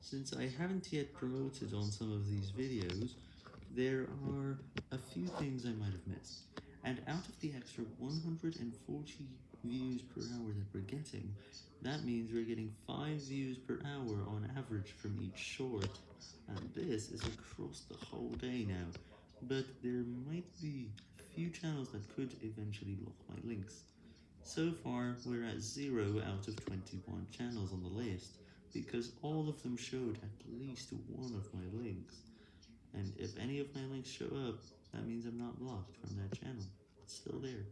Since I haven't yet promoted on some of these videos, there are a few things I might have missed, and out of the extra 140 views per hour that we're getting, that means we're getting 5 views per hour on average from each short, and this is across the whole day now, but there might be a few channels that could eventually block my links. So far, we're at 0 out of 21 channels on the list, because all of them showed at least one of my links, and if any of my links show up, that means I'm not blocked from that channel, it's still there.